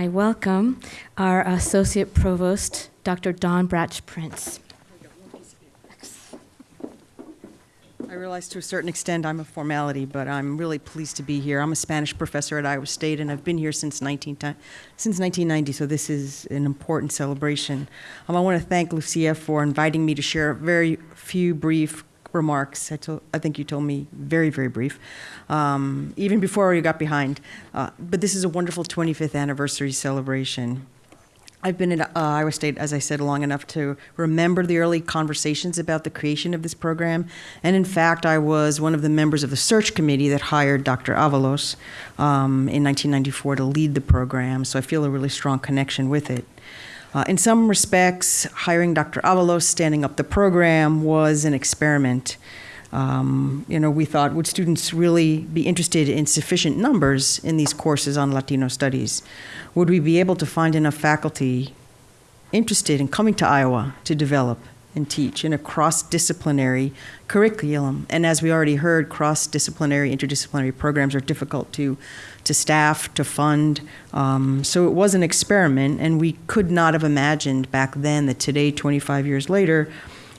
I welcome our Associate Provost, Dr. Dawn Bratsch-Prince. I realize to a certain extent I'm a formality, but I'm really pleased to be here. I'm a Spanish professor at Iowa State, and I've been here since, 19, since 1990, so this is an important celebration. Um, I want to thank Lucia for inviting me to share a very few brief remarks. I, I think you told me very, very brief, um, even before you got behind. Uh, but this is a wonderful 25th anniversary celebration. I've been at uh, Iowa State, as I said, long enough to remember the early conversations about the creation of this program. And in fact, I was one of the members of the search committee that hired Dr. Avalos um, in 1994 to lead the program, so I feel a really strong connection with it. Uh, in some respects, hiring Dr. Avalos, standing up the program, was an experiment. Um, you know, we thought, would students really be interested in sufficient numbers in these courses on Latino studies? Would we be able to find enough faculty interested in coming to Iowa to develop and teach in a cross-disciplinary curriculum? And as we already heard, cross-disciplinary, interdisciplinary programs are difficult to, to staff, to fund. Um, so it was an experiment, and we could not have imagined back then that today, 25 years later,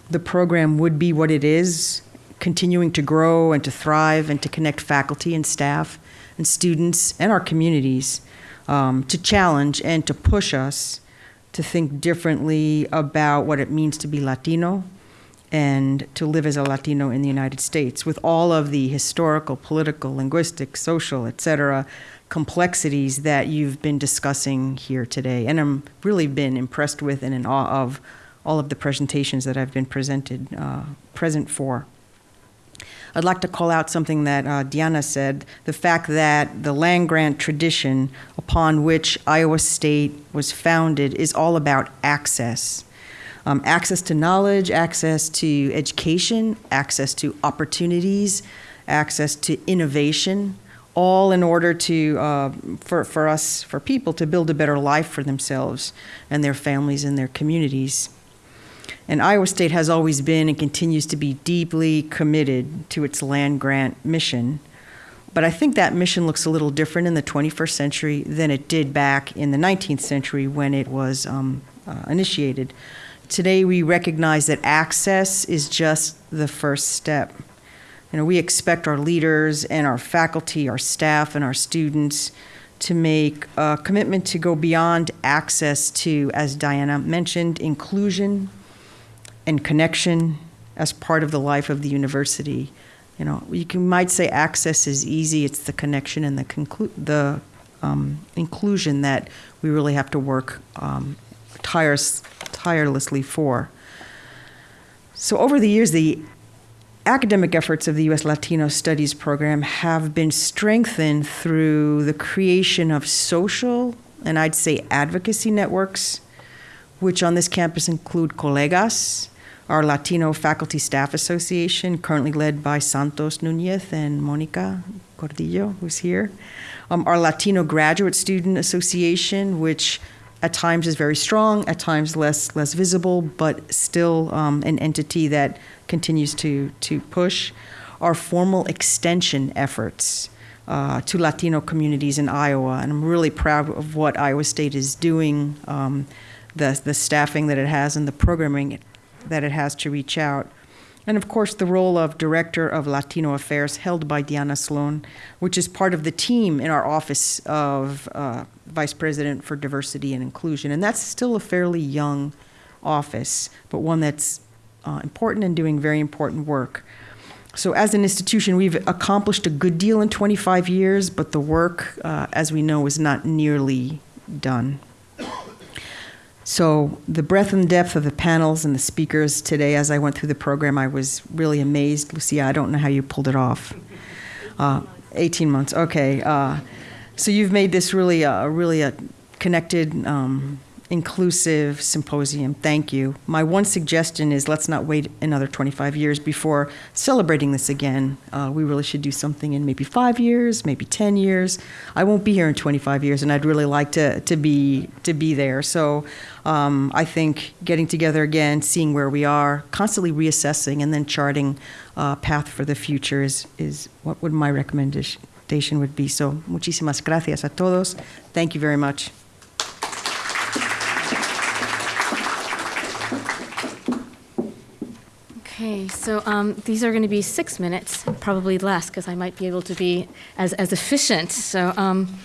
the program would be what it is continuing to grow and to thrive and to connect faculty and staff and students and our communities um, to challenge and to push us to think differently about what it means to be Latino and to live as a Latino in the United States with all of the historical, political, linguistic, social, et cetera, complexities that you've been discussing here today. And I'm really been impressed with and in awe of all of the presentations that I've been presented, uh, present for. I'd like to call out something that uh, Diana said the fact that the land grant tradition upon which Iowa State was founded is all about access. Um, access to knowledge, access to education, access to opportunities, access to innovation, all in order to, uh, for, for us, for people to build a better life for themselves and their families and their communities. And Iowa State has always been and continues to be deeply committed to its land grant mission. But I think that mission looks a little different in the 21st century than it did back in the 19th century when it was um, uh, initiated. Today, we recognize that access is just the first step. You know, we expect our leaders and our faculty, our staff, and our students to make a commitment to go beyond access to, as Diana mentioned, inclusion, and connection as part of the life of the university. You know, you can, might say access is easy. It's the connection and the conclu- the um, inclusion that we really have to work um, tires- tirelessly for. So over the years, the academic efforts of the U.S. Latino Studies program have been strengthened through the creation of social and I'd say advocacy networks, which on this campus include Colegas, our Latino Faculty Staff Association, currently led by Santos Nunez and Monica Cordillo, who's here. Um, our Latino Graduate Student Association, which at times is very strong, at times less less visible, but still um, an entity that continues to to push. Our formal extension efforts uh, to Latino communities in Iowa, and I'm really proud of what Iowa State is doing, um, the the staffing that it has, and the programming that it has to reach out. And of course, the role of Director of Latino Affairs held by Diana Sloan, which is part of the team in our Office of uh, Vice President for Diversity and Inclusion. And that's still a fairly young office, but one that's uh, important and doing very important work. So, as an institution, we've accomplished a good deal in 25 years, but the work, uh, as we know, is not nearly done. So, the breadth and depth of the panels and the speakers today, as I went through the program, I was really amazed. Lucia, I don't know how you pulled it off. Uh, 18 months, okay. Uh, so, you've made this really, a, really a connected, um, inclusive symposium. Thank you. My one suggestion is let's not wait another 25 years before celebrating this again. Uh, we really should do something in maybe five years, maybe 10 years. I won't be here in 25 years, and I'd really like to, to, be, to be there. So um, I think getting together again, seeing where we are, constantly reassessing, and then charting a path for the future is, is what would my recommendation would be. So muchísimas gracias a todos. Thank you very much. Okay, so um, these are going to be six minutes, probably less, because I might be able to be as, as efficient. So um,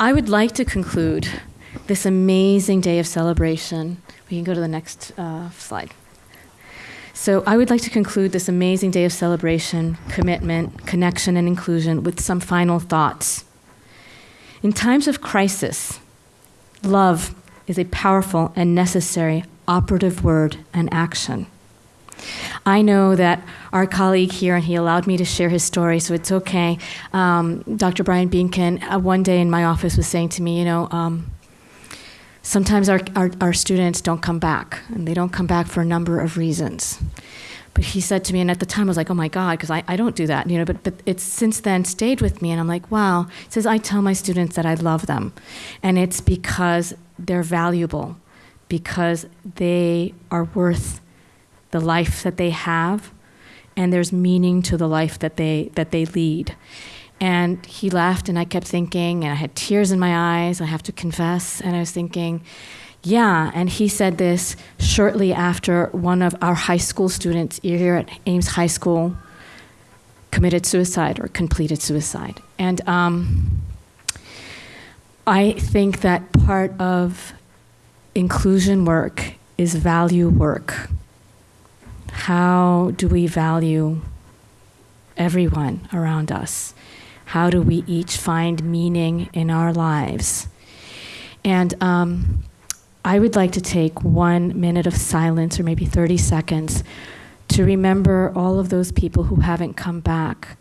I would like to conclude this amazing day of celebration. We can go to the next uh, slide. So I would like to conclude this amazing day of celebration, commitment, connection, and inclusion with some final thoughts. In times of crisis, love is a powerful and necessary operative word and action. I know that our colleague here, and he allowed me to share his story, so it's okay. Um, Dr. Brian Behnken, uh, one day in my office, was saying to me, you know, um, sometimes our, our, our students don't come back, and they don't come back for a number of reasons. But he said to me, and at the time I was like, oh my God, because I, I don't do that, you know, but, but it's since then stayed with me, and I'm like, wow. He says, I tell my students that I love them, and it's because they're valuable, because they are worth the life that they have, and there's meaning to the life that they, that they lead. And he laughed, and I kept thinking, and I had tears in my eyes, I have to confess, and I was thinking, yeah, and he said this shortly after one of our high school students here at Ames High School committed suicide or completed suicide. And um, I think that part of inclusion work is value work. How do we value everyone around us? How do we each find meaning in our lives? And um, I would like to take one minute of silence, or maybe 30 seconds, to remember all of those people who haven't come back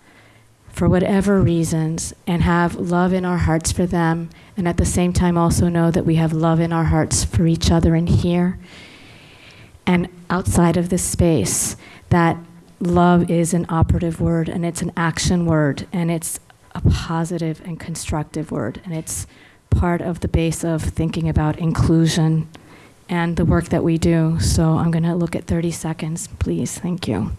for whatever reasons and have love in our hearts for them, and at the same time also know that we have love in our hearts for each other in here and outside of this space. That love is an operative word and it's an action word and it's a positive and constructive word, and it's part of the base of thinking about inclusion and the work that we do. So I'm going to look at 30 seconds, please. Thank you.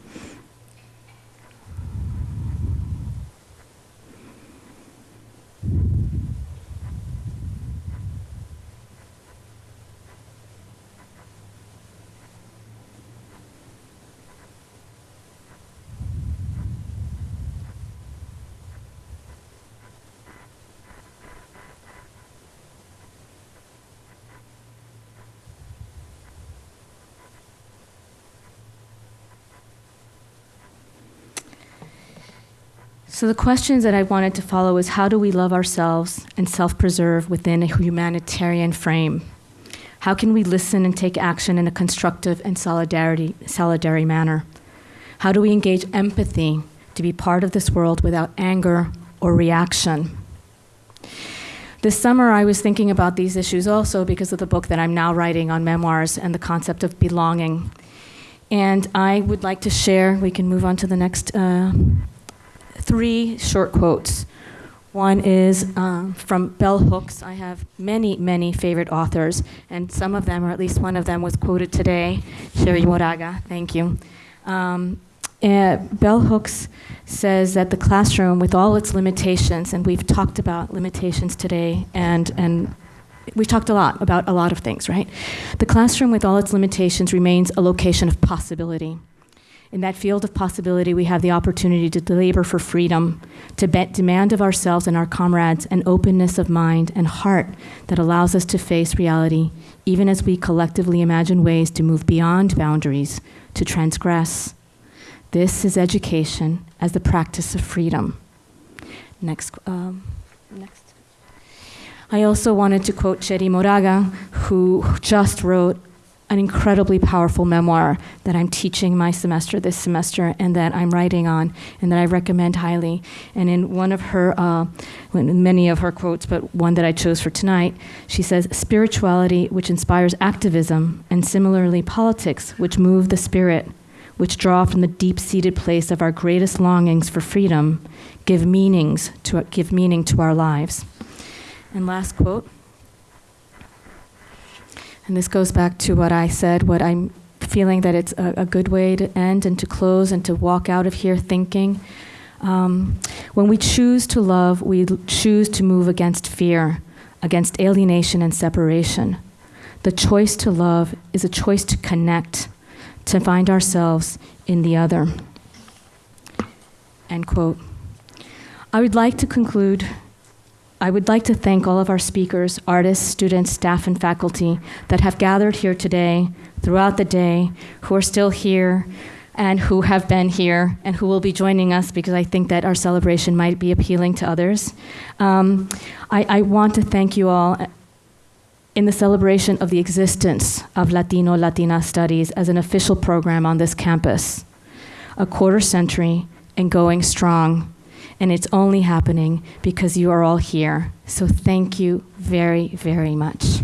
So, the questions that I wanted to follow is how do we love ourselves and self preserve within a humanitarian frame? How can we listen and take action in a constructive and solidarity, solidary manner? How do we engage empathy to be part of this world without anger or reaction? This summer, I was thinking about these issues also because of the book that I'm now writing on memoirs and the concept of belonging. And I would like to share, we can move on to the next. Uh, three short quotes. One is um, from Bell Hooks. I have many, many favorite authors, and some of them, or at least one of them, was quoted today. Cherríe Moraga, thank you. Um, uh, Bell Hooks says that the classroom, with all its limitations, and we've talked about limitations today, and, and we've talked a lot about a lot of things, right? The classroom, with all its limitations, remains a location of possibility. In that field of possibility, we have the opportunity to labor for freedom, to demand of ourselves and our comrades an openness of mind and heart that allows us to face reality, even as we collectively imagine ways to move beyond boundaries, to transgress. This is education as the practice of freedom. Next. Um, next. I also wanted to quote Cherríe Moraga, who just wrote an incredibly powerful memoir that I'm teaching my semester this semester and that I'm writing on and that I recommend highly. And in one of her, uh, many of her quotes, but one that I chose for tonight, she says, Spirituality which inspires activism, and similarly politics which move the spirit, which draw from the deep seated place of our greatest longings for freedom, give meanings to give meaning to our lives. And last quote. And this goes back to what I said, what I'm feeling that it's a, a good way to end and to close and to walk out of here thinking. Um, when we choose to love, we choose to move against fear, against alienation and separation. The choice to love is a choice to connect, to find ourselves in the other. End quote. I would like to conclude. I would like to thank all of our speakers, artists, students, staff, and faculty that have gathered here today, throughout the day, who are still here, and who have been here, and who will be joining us because I think that our celebration might be appealing to others. Um, I, I want to thank you all in the celebration of the existence of Latino Latina Studies as an official program on this campus. A quarter century and going strong. And it's only happening because you are all here. So thank you very, very much.